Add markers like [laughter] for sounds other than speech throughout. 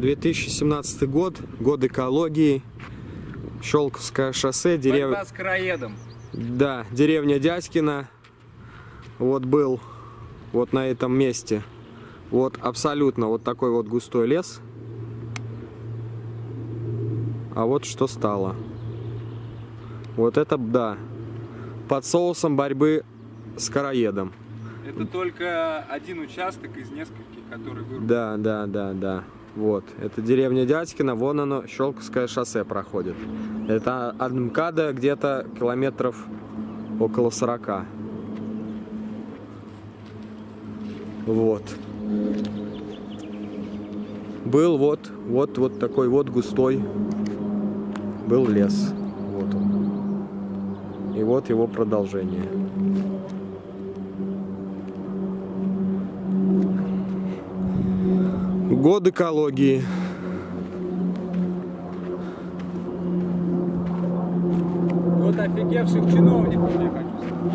2017 год, год экологии, Щелковское шоссе, деревня... Борьба с короедом. Да, деревня Дядькина. Вот был вот на этом месте. Вот абсолютно вот такой вот густой лес. А вот что стало. Вот это, да, под соусом борьбы с короедом. Это только один участок из нескольких, который вырубил. Да, да, да, да. Вот, это деревня Дядькина, вон оно, Щелковское шоссе проходит. Это от МКАДа где-то километров около 40. Вот. Был вот, вот, вот такой вот густой был лес. Вот он. И вот его продолжение. Год экологии. Вот офигевших чиновников, я хочу сказать.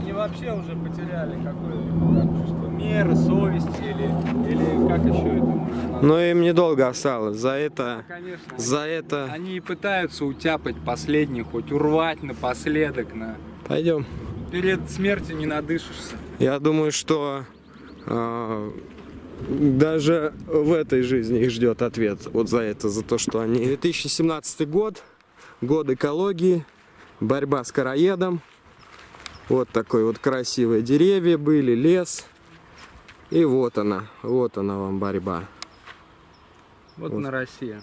Они вообще уже потеряли какое-либо чувство меры, совести или, или как еще это можно? Но им недолго осталось. За это, Конечно. за это... Они и пытаются утяпать последний, хоть урвать напоследок. На... Пойдем. Перед смертью не надышишься. Я думаю, что а, даже в этой жизни их ждет ответ вот за это, за то, что они... 2017 год, год экологии, борьба с короедом. Вот такой вот красивые деревья были, лес. И вот она, вот она вам борьба. Вот, Вот. на Россия.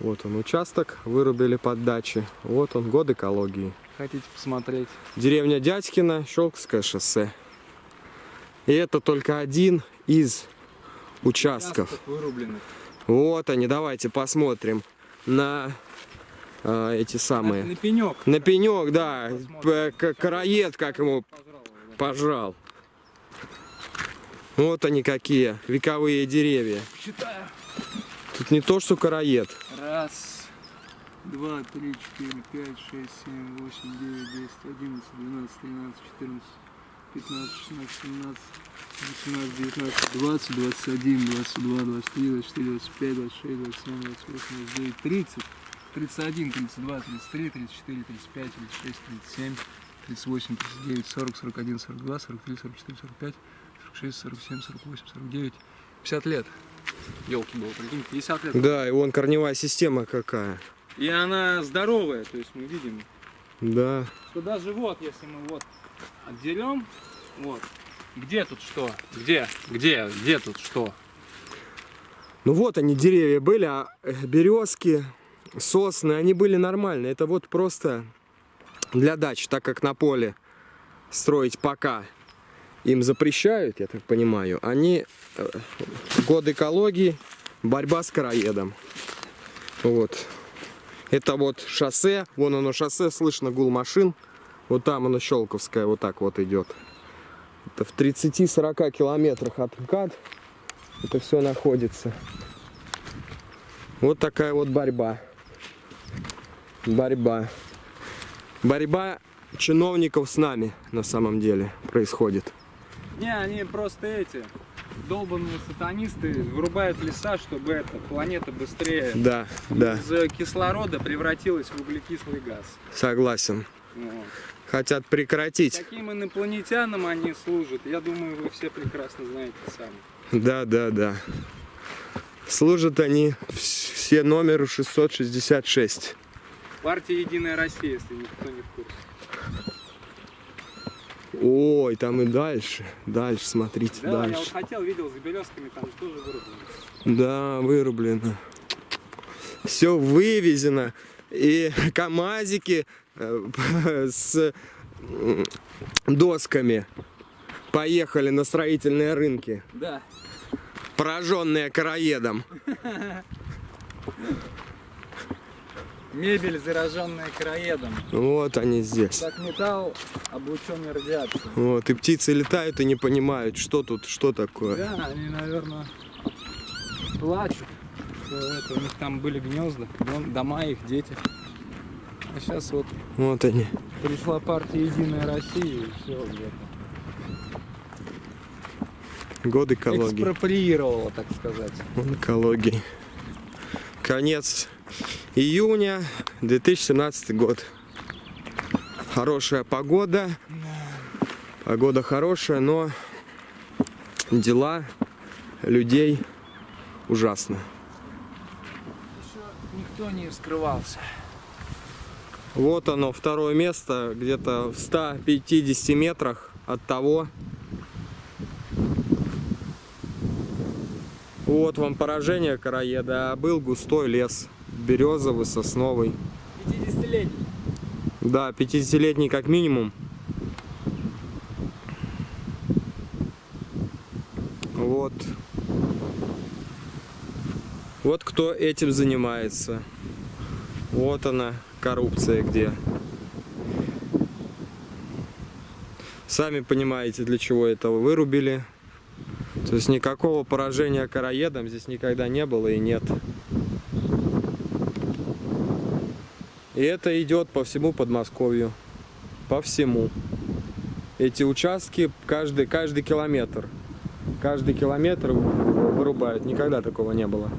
Вот он участок, вырубили под дачи. Вот он, год экологии. Хотите посмотреть? Деревня Дядькина, Щелковское шоссе. И это только один из участков. Вырубленных. Вот они, давайте посмотрим на а, эти самые. На пенек. На пенек, да, п- к- короед, как ему пожрал. Вот они какие, вековые деревья. Считаю. Тут не то, что короед. Раз, два, три, четыре, пять, шесть, семь, восемь, девять, десять, одиннадцать, двенадцать, тринадцать, четырнадцать, пятнадцать, шестнадцать, семнадцать, восемнадцать, девятнадцать, двадцать, двадцать один, двадцать два, двадцать три, двадцать четыре, двадцать пять, двадцать шесть, двадцать семь, двадцать восемь, двадцать девять, тридцать, тридцать один, тридцать два, тридцать три, тридцать четыре, тридцать пять, тридцать шесть, тридцать семь, тридцать восемь, тридцать девять, сорок, сорок один, сорок два, сорок три, сорок четыре, сорок пять, сорок шесть, сорок семь, сорок восемь, сорок девять, пятьдесят лет. Елки было, прикинь, 50 лет. Да, и вон корневая система какая. И она здоровая, то есть мы видим, Да. что даже вот, если мы вот отдерем, вот, где тут что? Где? Где? Где тут что? Ну вот они, деревья были, а э, березки, сосны, они были нормальные. Это вот просто для дач, так как на поле строить пока им запрещают, я так понимаю, они э, год экологии, борьба с короедом. Вот. Это вот шоссе, вон оно шоссе, слышно гул машин. Вот там оно Щелковское, вот так вот идет. Это в 30-40 километрах от МКАД это все находится. Вот такая вот борьба. Борьба. Борьба чиновников с нами на самом деле происходит. Не, они просто эти долбанные сатанисты вырубают леса, чтобы эта планета быстрее Да, да, из кислорода превратилась в углекислый газ. согласен. Вот. Хотят прекратить. Каким инопланетянам они служат, я думаю, вы все прекрасно знаете сами. Да, да, да. Служат они все номеру 666. Партия Единая Россия, если никто не в курсе. Ой, там и дальше. Дальше, смотрите, Да, я вот дальше. хотел, видел с березками, там же тоже вырублено. Да, вырублено. Все вывезено. И [laughs] КАМАЗики [laughs] с м, досками поехали на строительные рынки, Да. пораженные короедом. [laughs] Мебель, зараженная короедом. Вот они здесь. Как металл, облученный радиацией. Вот, и птицы летают и не понимают, что тут, что такое. Да, они, наверное, плачут. что это, у них там были гнезда, дом- дома их, дети. А сейчас вот Вот они. пришла партия Единая Россия и все где-то. Год экологии. экспроприировала, так сказать. Вон экологии. Конец июня 2017 год. Хорошая погода. Погода хорошая, но дела людей ужасно. Еще никто не вскрывался. Вот оно, второе место, где-то в 150 метрах от того. Вот вам поражение короеда, а был густой лес, березовый, сосновый. 50-летний. Да, 50-летний как минимум. Вот. Вот кто этим занимается. Вот она, коррупция где. Сами понимаете, для чего этого вырубили. То есть никакого поражения короедом здесь никогда не было и нет. И это идет по всему Подмосковью. По всему. Эти участки каждый, каждый километр. Каждый километр вырубают. Никогда такого не было.